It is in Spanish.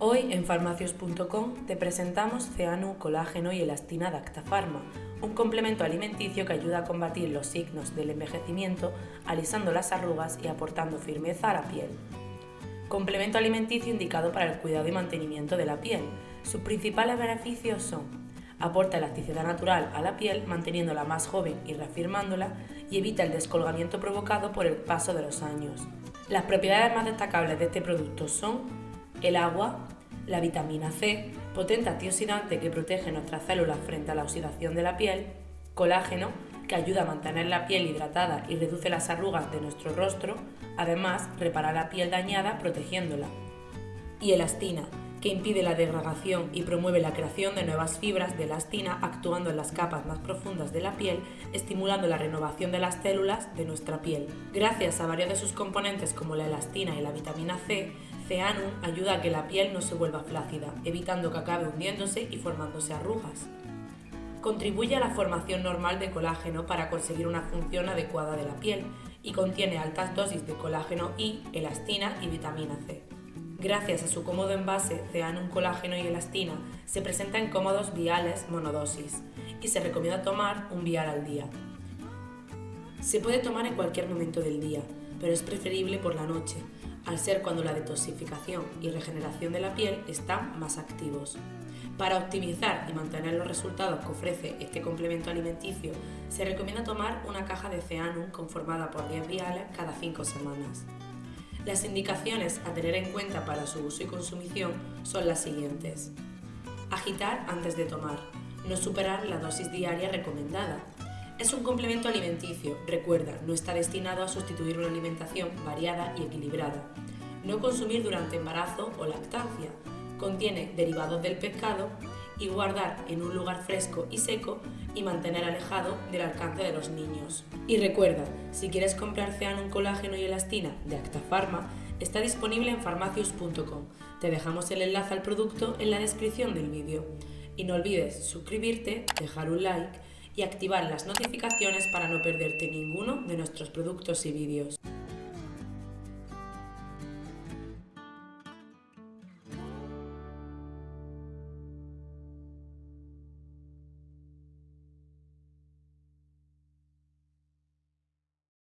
Hoy en farmacios.com te presentamos Ceanu Colágeno y Elastina de Actafarma, un complemento alimenticio que ayuda a combatir los signos del envejecimiento, alisando las arrugas y aportando firmeza a la piel. Complemento alimenticio indicado para el cuidado y mantenimiento de la piel. Sus principales beneficios son aporta elasticidad natural a la piel manteniéndola más joven y reafirmándola y evita el descolgamiento provocado por el paso de los años. Las propiedades más destacables de este producto son el agua, la vitamina C, potente antioxidante que protege nuestras células frente a la oxidación de la piel, colágeno, que ayuda a mantener la piel hidratada y reduce las arrugas de nuestro rostro, además repara la piel dañada protegiéndola, y elastina, que impide la degradación y promueve la creación de nuevas fibras de elastina actuando en las capas más profundas de la piel, estimulando la renovación de las células de nuestra piel. Gracias a varios de sus componentes como la elastina y la vitamina C, Ceanum ayuda a que la piel no se vuelva flácida, evitando que acabe hundiéndose y formándose arrugas. Contribuye a la formación normal de colágeno para conseguir una función adecuada de la piel y contiene altas dosis de colágeno I, elastina y vitamina C. Gracias a su cómodo envase, Ceanum Colágeno y Elastina se presenta en cómodos viales monodosis y se recomienda tomar un vial al día. Se puede tomar en cualquier momento del día, pero es preferible por la noche, al ser cuando la detoxificación y regeneración de la piel están más activos. Para optimizar y mantener los resultados que ofrece este complemento alimenticio, se recomienda tomar una caja de Ceanum conformada por 10 viales cada 5 semanas. Las indicaciones a tener en cuenta para su uso y consumición son las siguientes. Agitar antes de tomar. No superar la dosis diaria recomendada. Es un complemento alimenticio, recuerda, no está destinado a sustituir una alimentación variada y equilibrada. No consumir durante embarazo o lactancia. Contiene derivados del pescado y guardar en un lugar fresco y seco y mantener alejado del alcance de los niños. Y recuerda, si quieres comprar un Colágeno y Elastina de Actafarma, está disponible en farmacius.com. Te dejamos el enlace al producto en la descripción del vídeo. Y no olvides suscribirte, dejar un like y activar las notificaciones para no perderte ninguno de nuestros productos y vídeos.